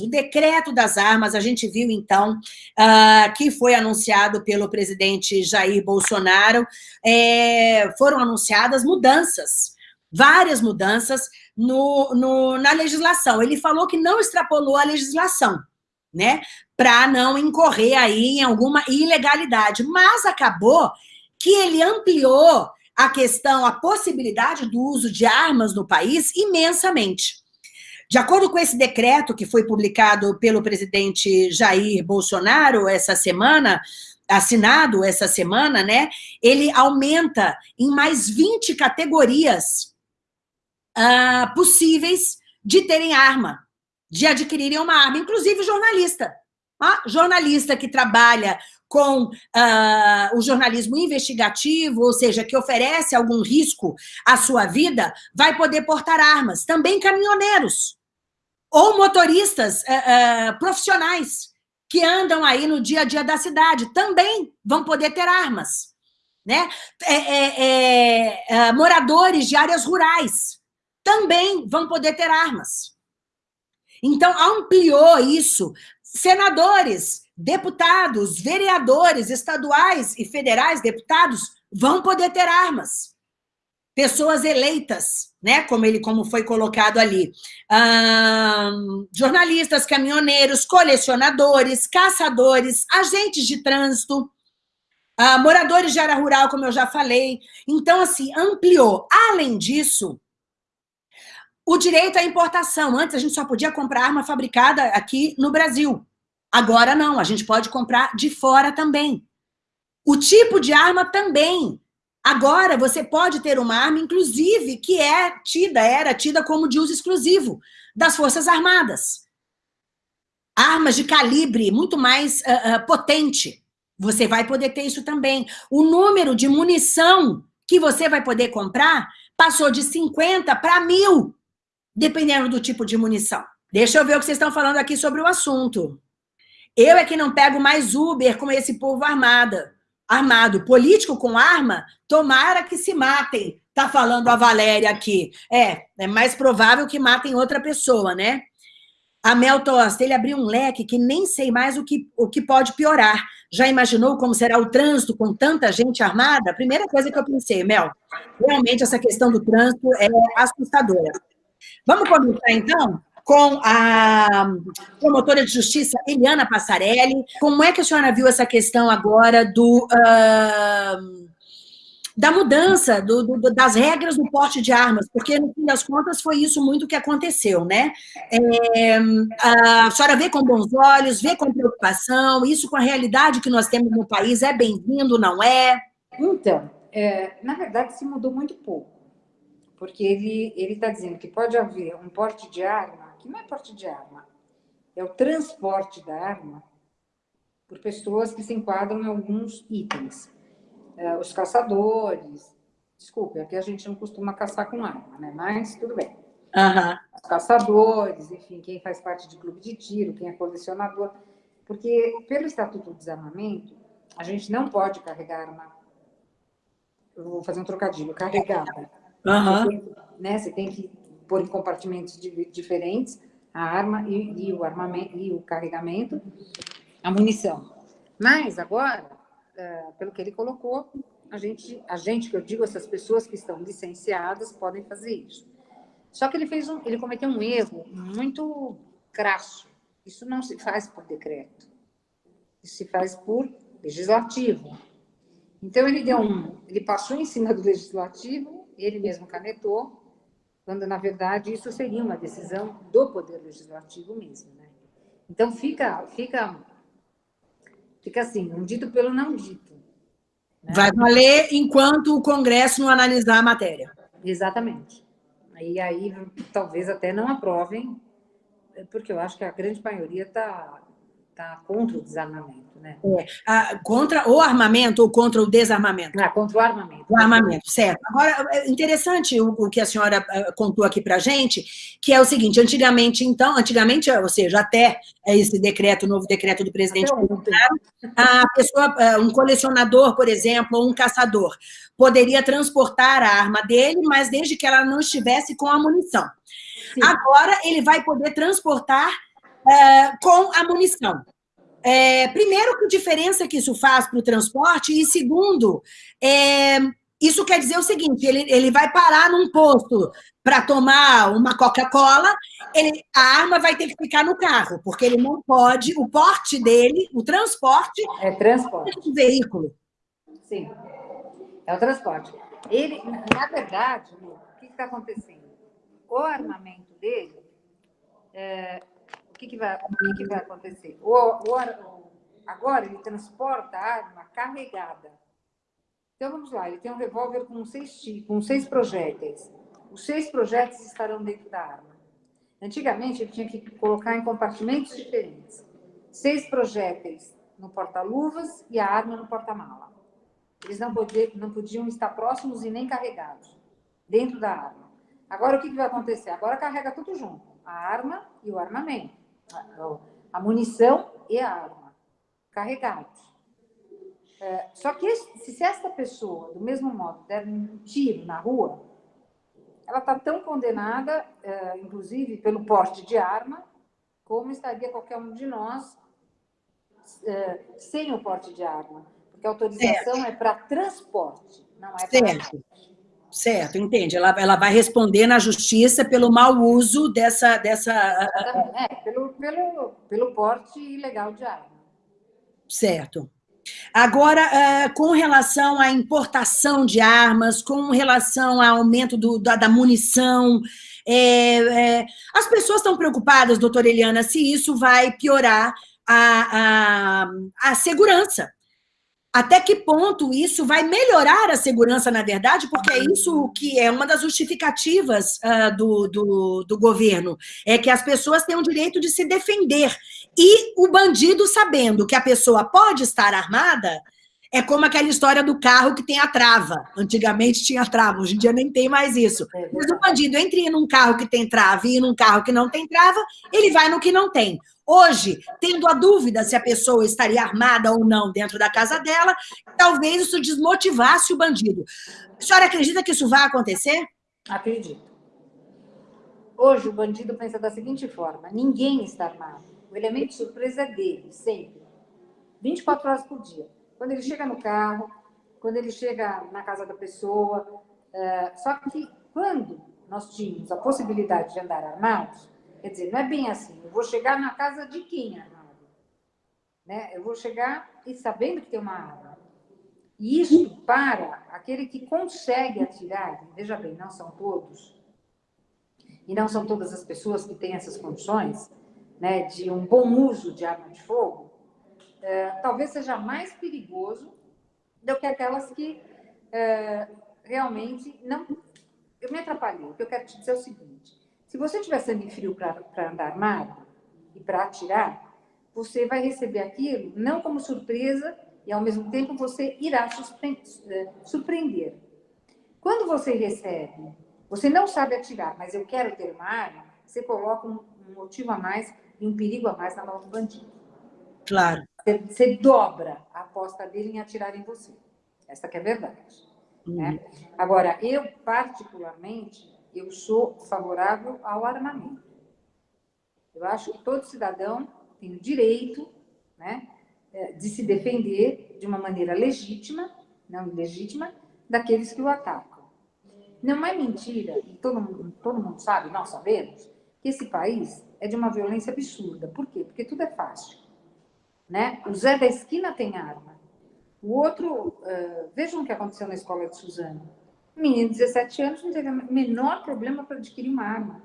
O decreto das armas, a gente viu, então, uh, que foi anunciado pelo presidente Jair Bolsonaro, é, foram anunciadas mudanças, várias mudanças no, no, na legislação. Ele falou que não extrapolou a legislação, né, para não incorrer aí em alguma ilegalidade, mas acabou que ele ampliou a questão, a possibilidade do uso de armas no país imensamente. De acordo com esse decreto que foi publicado pelo presidente Jair Bolsonaro essa semana, assinado essa semana, né? Ele aumenta em mais 20 categorias uh, possíveis de terem arma, de adquirirem uma arma, inclusive jornalista. Ah, jornalista que trabalha com uh, o jornalismo investigativo, ou seja, que oferece algum risco à sua vida, vai poder portar armas. Também caminhoneiros ou motoristas é, é, profissionais que andam aí no dia a dia da cidade, também vão poder ter armas. Né? É, é, é, é moradores de áreas rurais também vão poder ter armas. Então, ampliou isso. Senadores, deputados, vereadores estaduais e federais, deputados, vão poder ter armas. Pessoas eleitas né? Como ele como foi colocado ali. jornalistas, caminhoneiros, colecionadores, caçadores, agentes de trânsito, uh, moradores de área rural, como eu já falei. Então, assim, ampliou. Além disso, o direito à importação. Antes a gente só podia comprar arma fabricada aqui no Brasil. Agora não, a gente pode comprar de fora também. O tipo de arma também. Agora, você pode ter uma arma, inclusive, que é tida, era tida como de uso exclusivo das Forças Armadas. Armas de calibre muito mais uh, uh, potente. Você vai poder ter isso também. O número de munição que você vai poder comprar passou de 50 para mil, dependendo do tipo de munição. Deixa eu ver o que vocês estão falando aqui sobre o assunto. Eu é que não pego mais Uber com esse povo armada armado. Político com arma, tomara que se matem. Tá falando a Valéria aqui. É, é mais provável que matem outra pessoa, né? A Mel Tosta, ele abriu um leque que nem sei mais o que, o que pode piorar. Já imaginou como será o trânsito com tanta gente armada? Primeira coisa que eu pensei, Mel, realmente essa questão do trânsito é assustadora. Vamos começar, então? Com a promotora de justiça Eliana Passarelli. Como é que a senhora viu essa questão agora do, uh, da mudança do, do, das regras do porte de armas? Porque, no fim das contas, foi isso muito que aconteceu, né? É, a senhora vê com bons olhos, vê com preocupação, isso com a realidade que nós temos no país, é bem-vindo, não é? Então, é, na verdade, se mudou muito pouco porque ele está dizendo que pode haver um porte de arma que não é porte de arma, é o transporte da arma por pessoas que se enquadram em alguns itens. É, os caçadores, desculpe, aqui a gente não costuma caçar com arma, né? Mas tudo bem. Uhum. Os caçadores, enfim, quem faz parte de clube de tiro, quem é colecionador. Porque, pelo Estatuto do Desarmamento, a gente não pode carregar arma. Eu vou fazer um trocadilho, carregada. Uhum. Você, né, você tem que pôr em compartimentos diferentes a arma e, e, o armamento e o carregamento, a munição. Mas agora, é, pelo que ele colocou, a gente, a gente que eu digo, essas pessoas que estão licenciadas podem fazer isso. Só que ele fez um, ele cometeu um erro muito crasso. Isso não se faz por decreto. Isso se faz por legislativo. Então ele deu um, ele passou em cima do legislativo, ele mesmo canetou quando, na verdade, isso seria uma decisão do Poder Legislativo mesmo. Né? Então, fica, fica, fica assim, um dito pelo não dito. Né? Vai valer enquanto o Congresso não analisar a matéria. Exatamente. E aí, talvez até não aprovem, porque eu acho que a grande maioria está tá contra o desarmamento. Né? É, a, contra o armamento ou contra o desarmamento? Ah, contra o armamento. O armamento, certo. Agora, é interessante o, o que a senhora uh, contou aqui para a gente, que é o seguinte, antigamente, então, antigamente, ou seja, até esse decreto, o novo decreto do presidente Bolsonaro, a pessoa, uh, um colecionador, por exemplo, ou um caçador, poderia transportar a arma dele, mas desde que ela não estivesse com a munição. Sim. Agora, ele vai poder transportar é, com a munição. É, primeiro, que diferença que isso faz para o transporte, e segundo, é, isso quer dizer o seguinte: ele, ele vai parar num posto para tomar uma Coca-Cola, a arma vai ter que ficar no carro, porque ele não pode, o porte dele, o transporte. É transporte. É um veículo. Sim, é o transporte. Ele, na verdade, o que está acontecendo? O armamento dele, o, que, que, vai, o que, que vai acontecer? O, o, agora ele transporta a arma carregada. Então, vamos lá, ele tem um revólver com seis, com seis projéteis. Os seis projéteis estarão dentro da arma. Antigamente, ele tinha que colocar em compartimentos diferentes. Seis projéteis no porta-luvas e a arma no porta-mala. Eles não podiam, não podiam estar próximos e nem carregados, dentro da arma. Agora, o que, que vai acontecer? Agora carrega tudo junto. A arma e o armamento. A, a munição e a arma. Carregados. É, só que se, se esta pessoa, do mesmo modo, der um tiro na rua, ela está tão condenada, é, inclusive pelo porte de arma, como estaria qualquer um de nós é, sem o porte de arma. Porque a autorização certo. é para transporte, não é para certo. Entende. Ela, ela vai responder na justiça pelo mau uso dessa... dessa... É, pelo, pelo, pelo porte ilegal de arma. Certo. Agora, eh, com relação à importação de armas, com relação ao aumento do, da, da, munição, é, é, as pessoas estão preocupadas, doutora Eliana, se isso vai piorar a, a, a segurança até que ponto isso vai melhorar a segurança, na verdade, porque é isso que é uma das justificativas uh, do, do, do, governo, é que as pessoas têm o direito de se defender. E o bandido, sabendo que a pessoa pode estar armada, é como aquela história do carro que tem a trava. Antigamente tinha trava, hoje em dia nem tem mais isso. É Mas o bandido, entre num carro que tem trava e num carro que não tem trava, ele vai no que não tem. Hoje, tendo a dúvida se a pessoa estaria armada ou não dentro da casa dela, talvez isso desmotivasse o bandido. A senhora acredita que isso vai acontecer? Acredito. Hoje, o bandido pensa da seguinte forma: ninguém está armado. O elemento de surpresa é dele, sempre. 24 horas por dia. Quando ele chega no carro, quando ele chega na casa da pessoa. É, só que quando nós tínhamos a possibilidade de andar armados, Quer dizer, não é bem assim. Eu vou chegar na casa de quem? Né? Eu vou chegar e sabendo que tem uma arma. E isso para aquele que consegue atirar, veja bem, não são todos, e não são todas as pessoas que têm essas condições, né, de um bom uso de arma de fogo, é, talvez seja mais perigoso do que aquelas que é, realmente não. Eu me atrapalhei. O que eu quero te dizer é o seguinte: se você tiver sangue frio para andar armado e para atirar, você vai receber aquilo não como surpresa e, ao mesmo tempo, você irá eh, surpreender. Quando você recebe, você não sabe atirar, mas eu quero ter uma arma, você coloca um, motivo a mais e um perigo a mais na mão do bandido. Claro. Você, você dobra a aposta dele em atirar em você. Essa que é a verdade. Uhum. Né? Agora, eu, particularmente, eu sou favorável ao armamento. Eu acho que todo cidadão tem o direito né, é, de se defender de uma maneira legítima, não ilegítima, daqueles que o atacam. Não é mentira, e todo mundo, todo mundo sabe, nós sabemos, que esse país é de uma violência absurda. Por quê? Porque tudo é fácil. Né? O Zé da esquina tem arma. O outro, uh, vejam o que aconteceu na escola de Suzano menino de 17 anos não teve o menor problema para adquirir uma arma.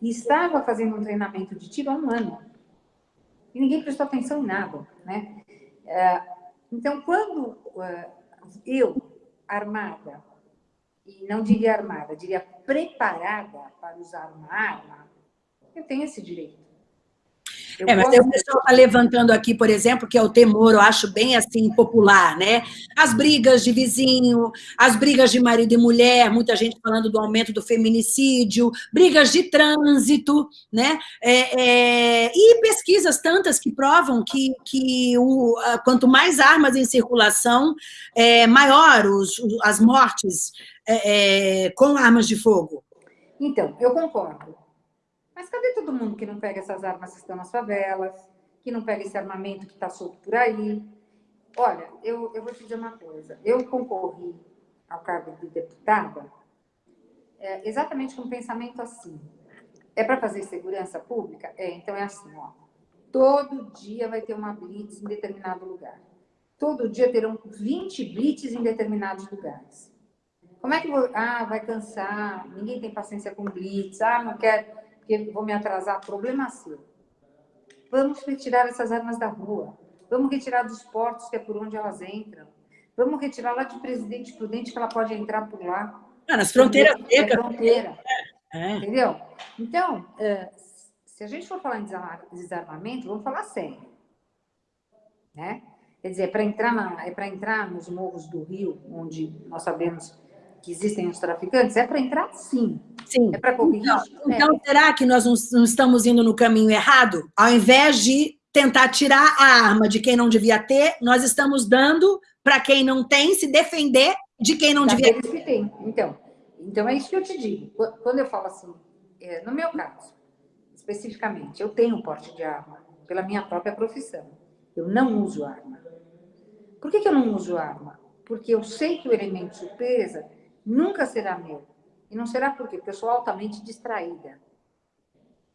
E estava fazendo um treinamento de tiro há um ano. E ninguém prestou atenção em nada. Né? É, então, quando é, eu, armada, e não diria armada, diria preparada para usar uma arma, eu tenho esse direito. É, mas o pessoal está levantando aqui, por exemplo, que é o temor, eu acho bem assim, popular, né? As brigas de vizinho, as brigas de marido e mulher, muita gente falando do aumento do feminicídio, brigas de trânsito, né? É, é, e pesquisas tantas que provam que, que o, quanto mais armas em circulação, é, maior os, as mortes é, é, com armas de fogo. Então, eu concordo. Mas cadê todo mundo que não pega essas armas que estão nas favelas, que não pega esse armamento que está solto por aí? Olha, eu, eu vou te dizer uma coisa. Eu concorri ao cargo de deputada é, exatamente com um pensamento assim. É para fazer segurança pública? É, então é assim, ó. Todo dia vai ter uma blitz em determinado lugar. Todo dia terão 20 blitz em determinados lugares. Como é que vou... Ah, vai cansar, ninguém tem paciência com blitz, ah, não quero porque vou me atrasar, problema seu. Vamos retirar essas armas da rua. Vamos retirar dos portos, que é por onde elas entram. Vamos retirar lá de Presidente Prudente, que ela pode entrar por lá. Ah, nas fronteiras secas. É fronteira. É. Entendeu? Então, é, se a gente for falar em desarmamento, vamos falar sério. Né? Quer dizer, é para entrar, é entrar nos morros do Rio, onde nós sabemos que existem os traficantes, é para entrar sim. Sim. É para corrigir. Então, então é. será que nós não estamos indo no caminho errado? Ao invés de tentar tirar a arma de quem não devia ter, nós estamos dando para quem não tem se defender de quem não devia ter. que tem. Então, então, é isso que eu te digo. Quando eu falo assim, é, no meu caso, especificamente, eu tenho porte de arma pela minha própria profissão. Eu não uso arma. Por que, que eu não uso arma? Porque eu sei que o elemento surpresa nunca será meu. E não será por quê? Porque eu sou altamente distraída.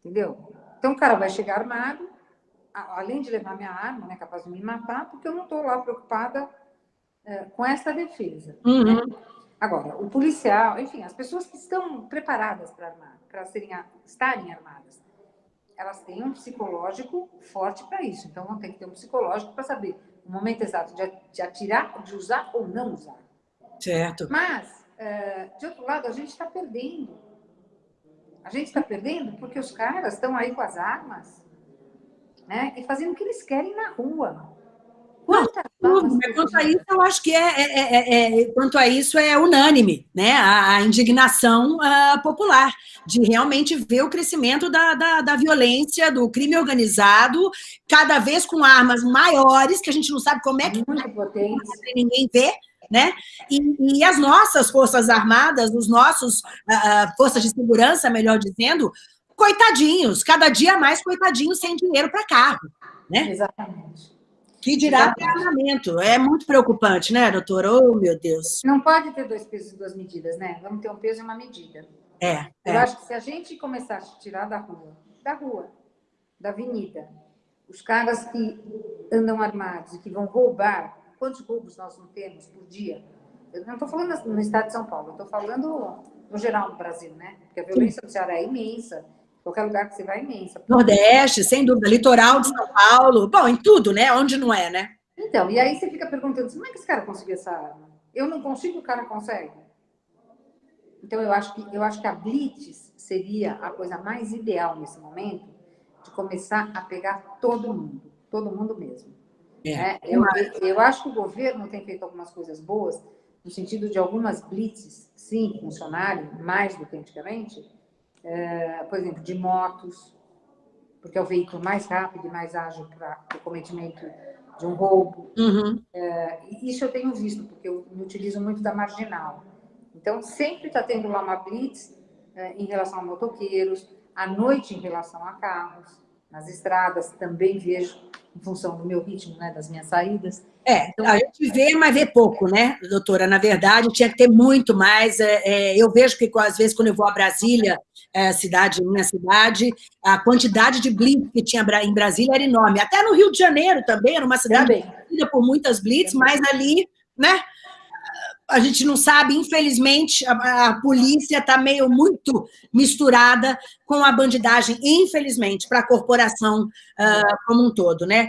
Entendeu? Então o cara vai chegar armado, além de levar minha arma, né, capaz de me matar, porque eu não estou lá preocupada é, com essa defesa. Uhum. Né? Agora, o policial, enfim, as pessoas que estão preparadas para armar, para serem, estarem armadas, elas têm um psicológico forte para isso. Então, vão ter que ter um psicológico para saber o momento exato de atirar, de usar ou não usar. Certo. Mas, é, de outro lado, a gente está perdendo. A gente está perdendo porque os caras estão aí com as armas né, e fazendo o que eles querem na rua. Quantas não, quanto a isso, eu acho que é, é, é, é, quanto a isso é unânime, né? A, a indignação uh, popular de realmente ver o crescimento da, da, da, violência, do crime organizado, cada vez com armas maiores, que a gente não sabe como é que Muito ninguém vê, né? E, e, as nossas forças armadas, os nossos uh, forças de segurança, melhor dizendo, coitadinhos, cada dia mais coitadinhos sem dinheiro para carro, né? Exatamente. Que dirá armamento. É muito preocupante, né, doutora? Oh, meu Deus. Não pode ter dois pesos e duas medidas, né? Vamos ter um peso e uma medida. É. Eu é. acho que se a gente começar a tirar da rua, da rua, da avenida, os caras que andam armados e que vão roubar quantos roubos nós não temos por dia? Eu não estou falando no estado de São Paulo, estou falando no geral no Brasil, né? Porque a violência do Ceará é imensa, qualquer lugar que você vai é imensa. Nordeste, sem dúvida, litoral de São Paulo, bom, em tudo, né? Onde não é, né? Então, e aí você fica perguntando, como é que esse cara conseguiu essa arma? Eu não consigo, o cara consegue? Então, eu acho que, eu acho que a Blitz seria a coisa mais ideal nesse momento de começar a pegar todo mundo, todo mundo mesmo. É. é eu, eu acho que o governo tem feito algumas coisas boas, no sentido de algumas blitzes, sim, funcionarem mais do que antigamente, é, por exemplo, de motos, porque é o veículo mais rápido e mais ágil para o cometimento de um roubo. Uhum. É, isso eu tenho visto, porque eu me utilizo muito da marginal. Então, sempre está tendo lá uma blitz é, em relação a motoqueiros, à noite em relação a carros, nas estradas também vejo em função do meu ritmo, né, das minhas saídas. É, então, a gente vê, mas vê pouco, né, doutora? Na verdade, tinha que ter muito mais. É, é, eu vejo que, às vezes, quando eu vou a Brasília, é, cidade, minha cidade, a quantidade de blitz que tinha em Brasília era enorme. Até no Rio de Janeiro também, era uma cidade conhecida por muitas blitz, mas ali, né, a gente não sabe, infelizmente, a, a polícia está meio muito misturada com a bandidagem, infelizmente, para a corporação uh, como um todo, né?